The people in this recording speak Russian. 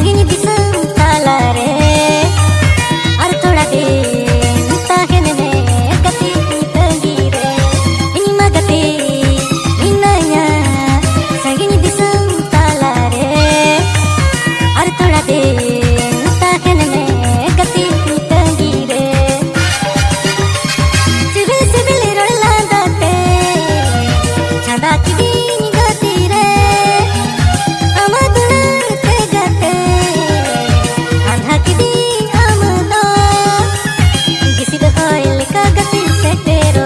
Мне не